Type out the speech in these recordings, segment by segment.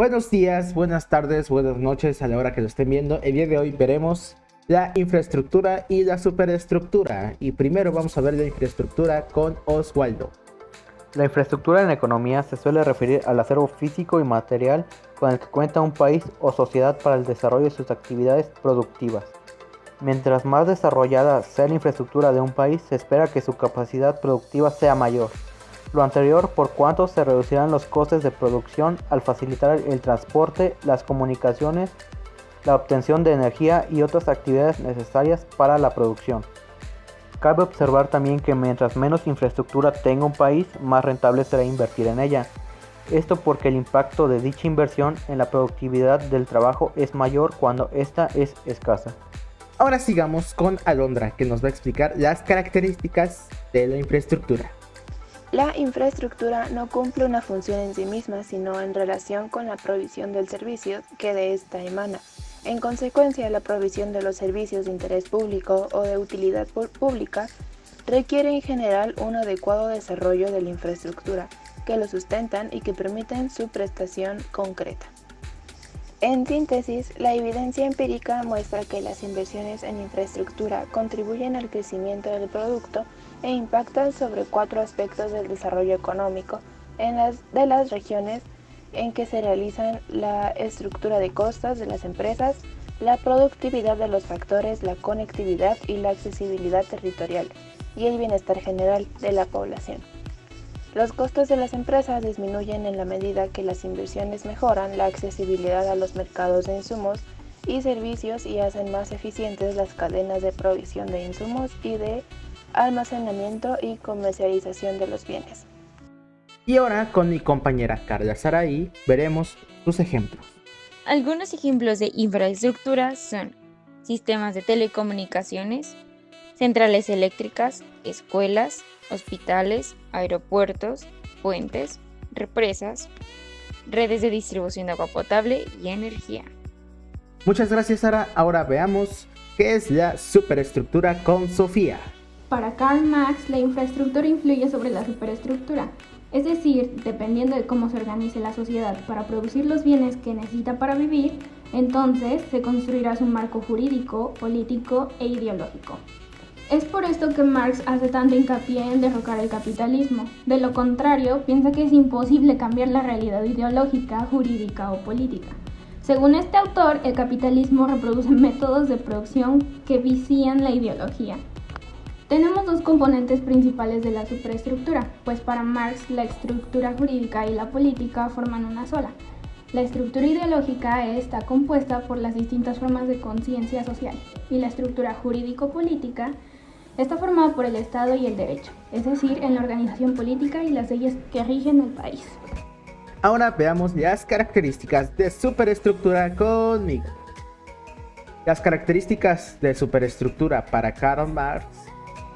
Buenos días, buenas tardes, buenas noches a la hora que lo estén viendo. El día de hoy veremos la infraestructura y la superestructura. Y primero vamos a ver la infraestructura con Oswaldo. La infraestructura en economía se suele referir al acervo físico y material con el que cuenta un país o sociedad para el desarrollo de sus actividades productivas. Mientras más desarrollada sea la infraestructura de un país, se espera que su capacidad productiva sea mayor. Lo anterior por cuanto se reducirán los costes de producción al facilitar el transporte, las comunicaciones, la obtención de energía y otras actividades necesarias para la producción. Cabe observar también que mientras menos infraestructura tenga un país, más rentable será invertir en ella. Esto porque el impacto de dicha inversión en la productividad del trabajo es mayor cuando ésta es escasa. Ahora sigamos con Alondra, que nos va a explicar las características de la infraestructura. La infraestructura no cumple una función en sí misma, sino en relación con la provisión del servicio que de ésta emana. En consecuencia, la provisión de los servicios de interés público o de utilidad pública requiere en general un adecuado desarrollo de la infraestructura que lo sustentan y que permiten su prestación concreta. En síntesis, la evidencia empírica muestra que las inversiones en infraestructura contribuyen al crecimiento del producto e impactan sobre cuatro aspectos del desarrollo económico en las, de las regiones en que se realizan la estructura de costas de las empresas, la productividad de los factores, la conectividad y la accesibilidad territorial y el bienestar general de la población. Los costos de las empresas disminuyen en la medida que las inversiones mejoran la accesibilidad a los mercados de insumos y servicios y hacen más eficientes las cadenas de provisión de insumos y de almacenamiento y comercialización de los bienes. Y ahora con mi compañera Carla Saraí veremos sus ejemplos. Algunos ejemplos de infraestructura son sistemas de telecomunicaciones, centrales eléctricas, escuelas, hospitales, aeropuertos, puentes, represas, redes de distribución de agua potable y energía. Muchas gracias Sara, ahora veamos qué es la superestructura con Sofía. Para Karl Marx, la infraestructura influye sobre la superestructura, es decir, dependiendo de cómo se organice la sociedad para producir los bienes que necesita para vivir, entonces se construirá su marco jurídico, político e ideológico. Es por esto que Marx hace tanto hincapié en derrocar el capitalismo. De lo contrario, piensa que es imposible cambiar la realidad ideológica, jurídica o política. Según este autor, el capitalismo reproduce métodos de producción que vicían la ideología, tenemos dos componentes principales de la superestructura, pues para Marx la estructura jurídica y la política forman una sola. La estructura ideológica está compuesta por las distintas formas de conciencia social y la estructura jurídico-política está formada por el Estado y el derecho, es decir, en la organización política y las leyes que rigen el país. Ahora veamos las características de superestructura conmigo. Las características de superestructura para Karl Marx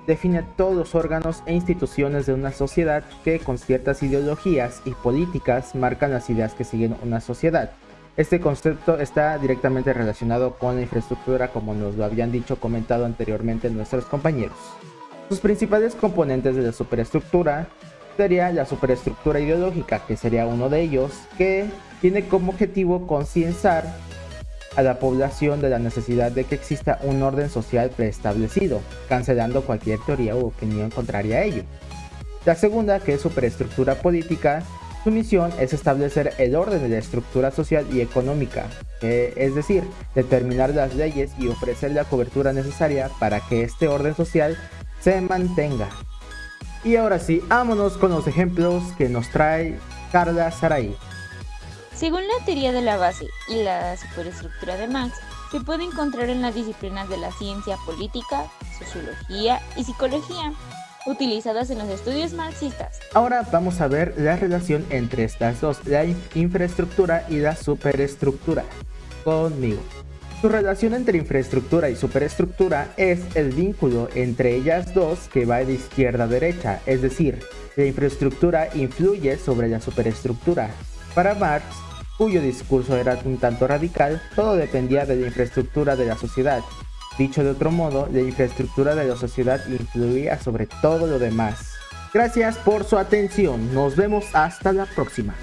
define todos los órganos e instituciones de una sociedad que con ciertas ideologías y políticas marcan las ideas que siguen una sociedad. Este concepto está directamente relacionado con la infraestructura como nos lo habían dicho comentado anteriormente nuestros compañeros. Sus principales componentes de la superestructura sería la superestructura ideológica, que sería uno de ellos, que tiene como objetivo concienciar a la población de la necesidad de que exista un orden social preestablecido, cancelando cualquier teoría u opinión contraria a ello. La segunda, que es superestructura política, su misión es establecer el orden de la estructura social y económica, es decir, determinar las leyes y ofrecer la cobertura necesaria para que este orden social se mantenga. Y ahora sí, vámonos con los ejemplos que nos trae Carla Saray. Según la teoría de la base y la superestructura de Marx, se puede encontrar en las disciplinas de la ciencia política, sociología y psicología, utilizadas en los estudios marxistas. Ahora vamos a ver la relación entre estas dos, la infraestructura y la superestructura. Conmigo. Su relación entre infraestructura y superestructura es el vínculo entre ellas dos que va de izquierda a derecha, es decir, la infraestructura influye sobre la superestructura. Para Marx, cuyo discurso era un tanto radical, todo dependía de la infraestructura de la sociedad. Dicho de otro modo, la infraestructura de la sociedad influía sobre todo lo demás. Gracias por su atención, nos vemos hasta la próxima.